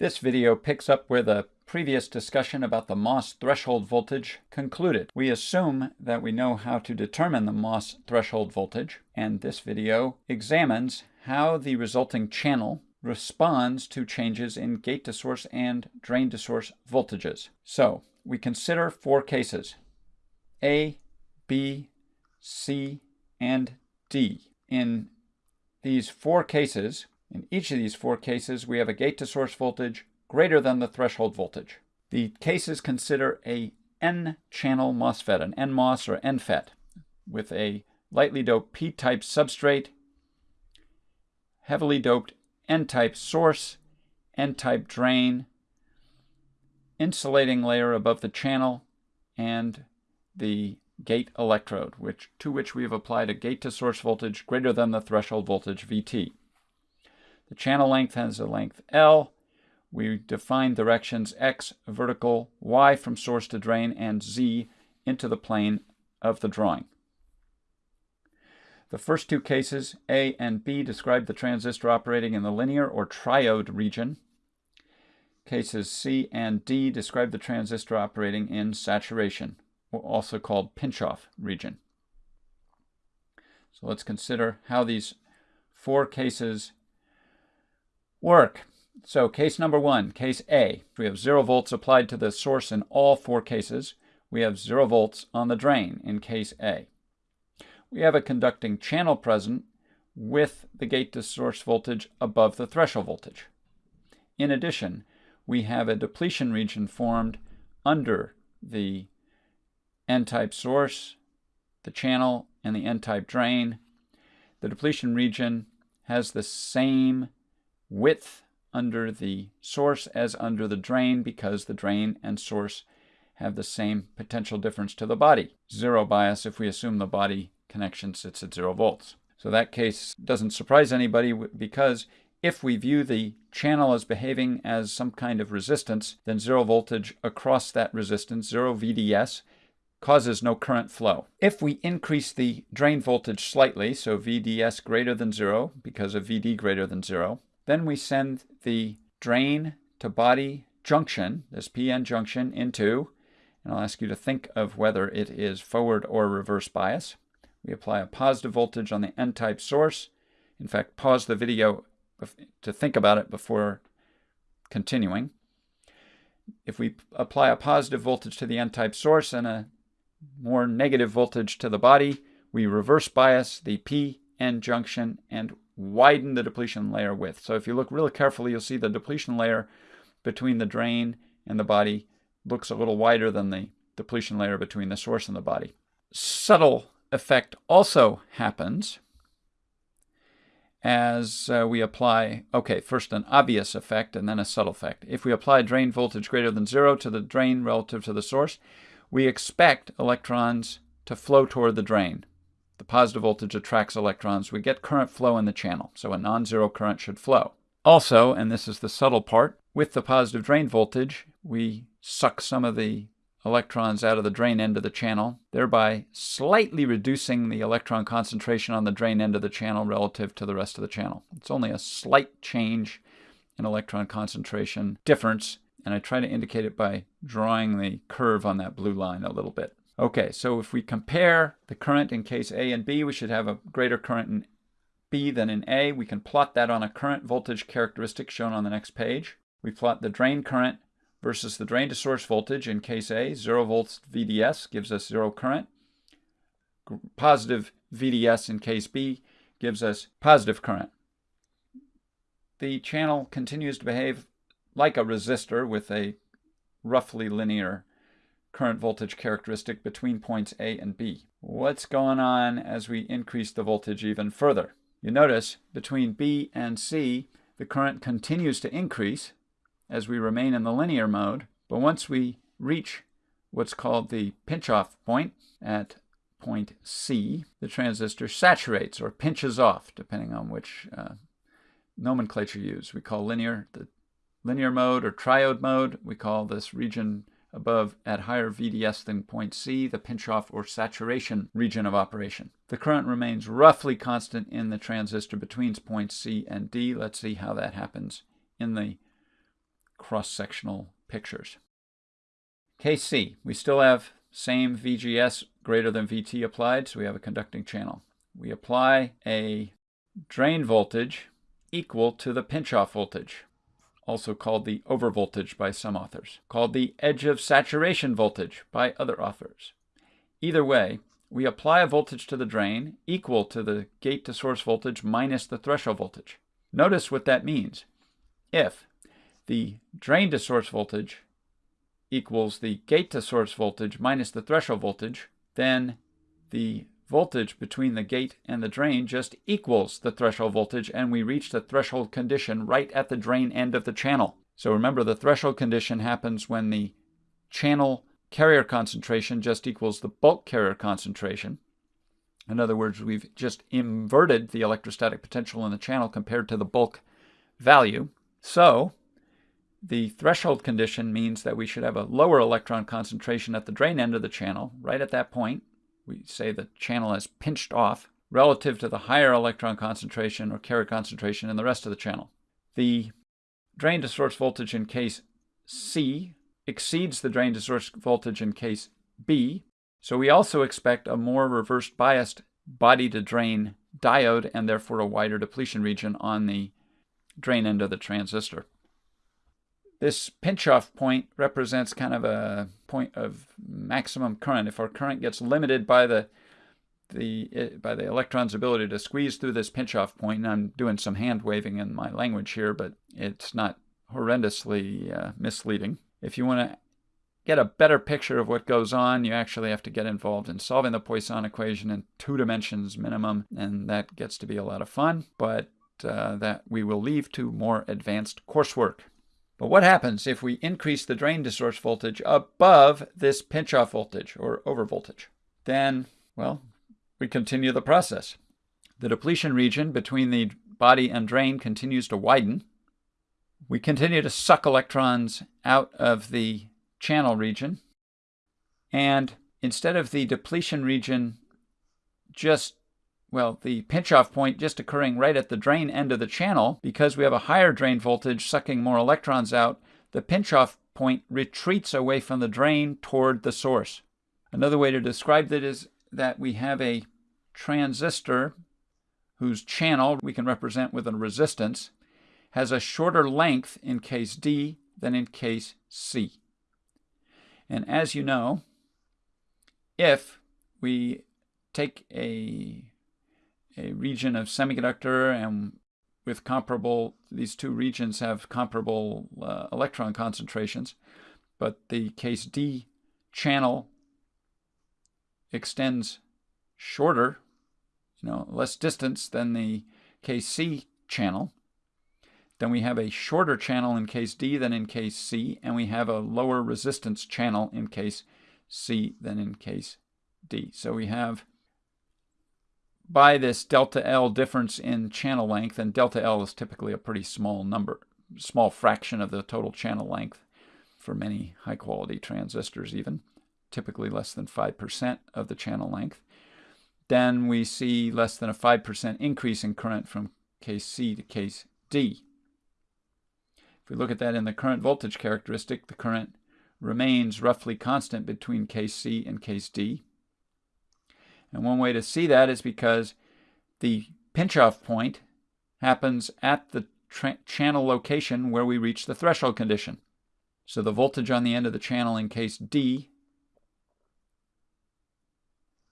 This video picks up where the previous discussion about the MOS threshold voltage concluded. We assume that we know how to determine the MOS threshold voltage, and this video examines how the resulting channel responds to changes in gate to source and drain to source voltages. So we consider four cases, A, B, C, and D. In these four cases, in each of these four cases, we have a gate to source voltage greater than the threshold voltage. The cases consider a N-channel MOSFET, an NMOS or NFET, with a lightly doped P-type substrate, heavily doped N-type source, N-type drain, insulating layer above the channel, and the gate electrode, which, to which we have applied a gate to source voltage greater than the threshold voltage VT. The channel length has a length L. We define directions X vertical, Y from source to drain, and Z into the plane of the drawing. The first two cases, A and B, describe the transistor operating in the linear or triode region. Cases C and D describe the transistor operating in saturation, also called pinch-off region. So let's consider how these four cases work. So case number one, case A, we have zero volts applied to the source in all four cases. We have zero volts on the drain in case A we have a conducting channel present with the gate to source voltage above the threshold voltage. In addition, we have a depletion region formed under the N-type source, the channel, and the N-type drain. The depletion region has the same width under the source as under the drain because the drain and source have the same potential difference to the body. Zero bias if we assume the body connection sits at zero volts. So that case doesn't surprise anybody because if we view the channel as behaving as some kind of resistance, then zero voltage across that resistance, zero VDS, causes no current flow. If we increase the drain voltage slightly, so VDS greater than zero because of VD greater than zero, then we send the drain to body junction, this PN junction, into, and I'll ask you to think of whether it is forward or reverse bias. We apply a positive voltage on the N-type source. In fact, pause the video to think about it before continuing. If we apply a positive voltage to the N-type source and a more negative voltage to the body, we reverse bias the P-N junction and widen the depletion layer width. So if you look really carefully, you'll see the depletion layer between the drain and the body looks a little wider than the depletion layer between the source and the body. Subtle effect also happens as uh, we apply, okay, first an obvious effect and then a subtle effect. If we apply drain voltage greater than zero to the drain relative to the source, we expect electrons to flow toward the drain. The positive voltage attracts electrons. We get current flow in the channel, so a non-zero current should flow. Also, and this is the subtle part, with the positive drain voltage, we suck some of the electrons out of the drain end of the channel, thereby slightly reducing the electron concentration on the drain end of the channel relative to the rest of the channel. It's only a slight change in electron concentration difference, and I try to indicate it by drawing the curve on that blue line a little bit. Okay, so if we compare the current in case A and B, we should have a greater current in B than in A. We can plot that on a current voltage characteristic shown on the next page. We plot the drain current versus the drain to source voltage in case A, 0 volts VDS gives us 0 current. Positive VDS in case B gives us positive current. The channel continues to behave like a resistor with a roughly linear current voltage characteristic between points A and B. What's going on as we increase the voltage even further? You notice between B and C, the current continues to increase as we remain in the linear mode. But once we reach what's called the pinch-off point at point C, the transistor saturates or pinches off, depending on which uh, nomenclature you use. We call linear the linear mode or triode mode. We call this region above at higher VDS than point C, the pinch-off or saturation region of operation. The current remains roughly constant in the transistor between points C and D. Let's see how that happens in the cross-sectional pictures. Case C, we still have same VGS greater than VT applied, so we have a conducting channel. We apply a drain voltage equal to the pinch-off voltage, also called the overvoltage by some authors, called the edge of saturation voltage by other authors. Either way, we apply a voltage to the drain equal to the gate to source voltage minus the threshold voltage. Notice what that means. If the drain to source voltage equals the gate to source voltage minus the threshold voltage, then the voltage between the gate and the drain just equals the threshold voltage and we reach the threshold condition right at the drain end of the channel. So remember the threshold condition happens when the channel carrier concentration just equals the bulk carrier concentration. In other words, we've just inverted the electrostatic potential in the channel compared to the bulk value. So the threshold condition means that we should have a lower electron concentration at the drain end of the channel, right at that point. We say the channel has pinched off relative to the higher electron concentration or carrier concentration in the rest of the channel. The drain to source voltage in case C exceeds the drain to source voltage in case B, so we also expect a more reversed biased body to drain diode and therefore a wider depletion region on the drain end of the transistor. This pinch-off point represents kind of a point of maximum current. If our current gets limited by the the by the electron's ability to squeeze through this pinch-off point, and I'm doing some hand waving in my language here, but it's not horrendously uh, misleading. If you want to get a better picture of what goes on, you actually have to get involved in solving the Poisson equation in two dimensions minimum, and that gets to be a lot of fun, but uh, that we will leave to more advanced coursework. But what happens if we increase the drain to source voltage above this pinch-off voltage or overvoltage? Then, well, we continue the process. The depletion region between the body and drain continues to widen, we continue to suck electrons out of the channel region. And instead of the depletion region just, well, the pinch-off point just occurring right at the drain end of the channel, because we have a higher drain voltage sucking more electrons out, the pinch-off point retreats away from the drain toward the source. Another way to describe that is that we have a transistor whose channel we can represent with a resistance has a shorter length in case D than in case C. And as you know, if we take a, a region of semiconductor and with comparable, these two regions have comparable uh, electron concentrations, but the case D channel extends shorter, you know, less distance than the case C channel, then we have a shorter channel in case D than in case C, and we have a lower resistance channel in case C than in case D. So we have, by this delta L difference in channel length, and delta L is typically a pretty small number, small fraction of the total channel length for many high quality transistors even, typically less than 5% of the channel length. Then we see less than a 5% increase in current from case C to case D. If we look at that in the current voltage characteristic, the current remains roughly constant between case C and case D. And one way to see that is because the pinch-off point happens at the channel location where we reach the threshold condition. So the voltage on the end of the channel in case D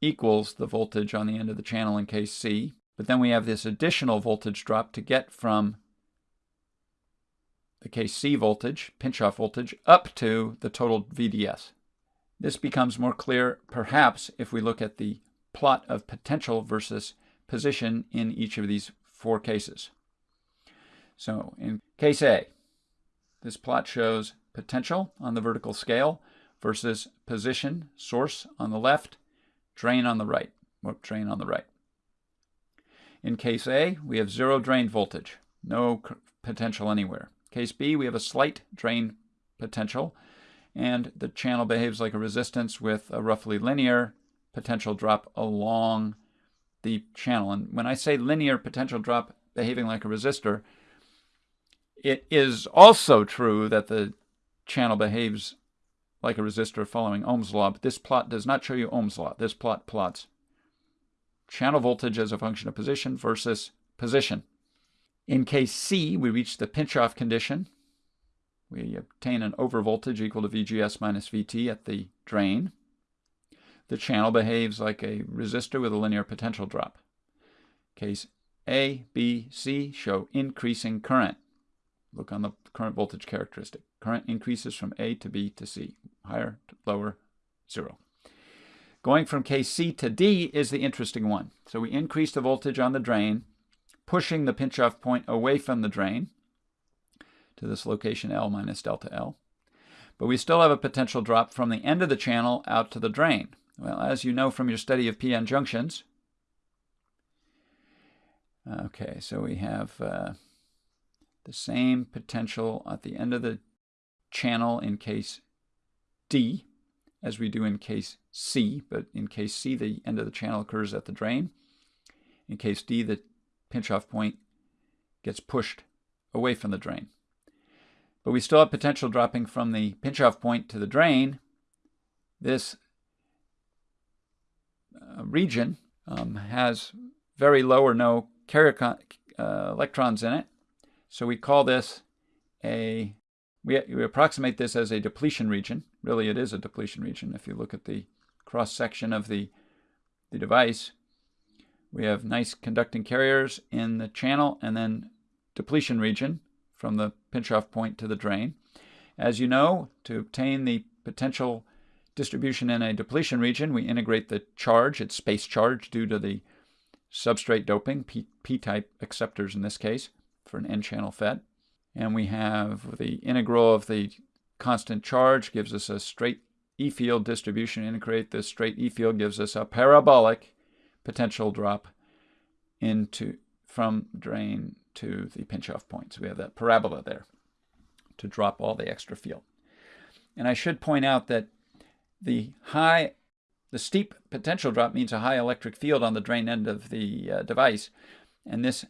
equals the voltage on the end of the channel in case C. But then we have this additional voltage drop to get from the case C voltage, pinch-off voltage, up to the total VDS. This becomes more clear, perhaps, if we look at the plot of potential versus position in each of these four cases. So in case A, this plot shows potential on the vertical scale versus position, source on the left, drain on the right, or drain on the right. In case A, we have zero drain voltage, no potential anywhere. Case B, we have a slight drain potential, and the channel behaves like a resistance with a roughly linear potential drop along the channel. And when I say linear potential drop behaving like a resistor, It is also true that the channel behaves like a resistor following Ohm's law, but this plot does not show you Ohm's law. This plot plots channel voltage as a function of position versus position. In case C, we reach the pinch-off condition. We obtain an overvoltage equal to VGS minus VT at the drain. The channel behaves like a resistor with a linear potential drop. Case A, B, C show increasing current. Look on the current voltage characteristic. Current increases from A to B to C, higher to lower, zero. Going from case C to D is the interesting one. So we increase the voltage on the drain, pushing the pinch-off point away from the drain to this location L minus delta L. But we still have a potential drop from the end of the channel out to the drain. Well, as you know from your study of p-n junctions, okay, so we have uh, the same potential at the end of the channel in case D as we do in case C, but in case C, the end of the channel occurs at the drain. In case D, the pinch-off point gets pushed away from the drain. But we still have potential dropping from the pinch-off point to the drain. This region um, has very low or no carrier uh, electrons in it, so we call this a, we, we approximate this as a depletion region. Really, it is a depletion region. If you look at the cross-section of the, the device, we have nice conducting carriers in the channel and then depletion region from the pinch-off point to the drain. As you know, to obtain the potential distribution in a depletion region, we integrate the charge, its space charge due to the substrate doping, P-type acceptors in this case, for an n-channel FET. And we have the integral of the constant charge gives us a straight E field distribution. Integrate this straight E field gives us a parabolic potential drop into from drain to the pinch-off point. So we have that parabola there to drop all the extra field. And I should point out that the high, the steep potential drop means a high electric field on the drain end of the uh, device. And this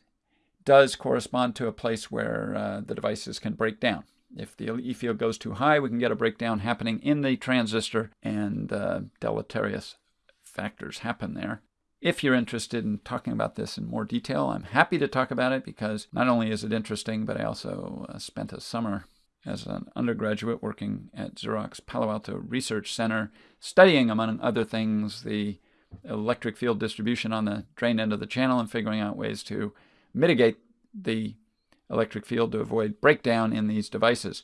does correspond to a place where uh, the devices can break down. If the E field goes too high, we can get a breakdown happening in the transistor and uh, deleterious factors happen there. If you're interested in talking about this in more detail, I'm happy to talk about it because not only is it interesting, but I also uh, spent a summer as an undergraduate working at Xerox Palo Alto Research Center, studying, among other things, the electric field distribution on the drain end of the channel and figuring out ways to mitigate the electric field to avoid breakdown in these devices.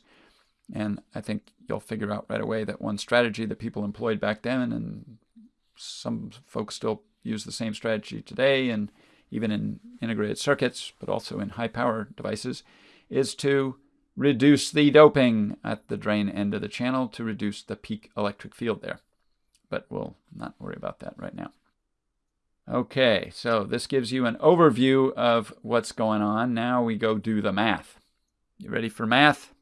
And I think you'll figure out right away that one strategy that people employed back then, and some folks still use the same strategy today, and even in integrated circuits, but also in high power devices, is to reduce the doping at the drain end of the channel to reduce the peak electric field there. But we'll not worry about that right now. Okay, so this gives you an overview of what's going on. Now we go do the math. You ready for math?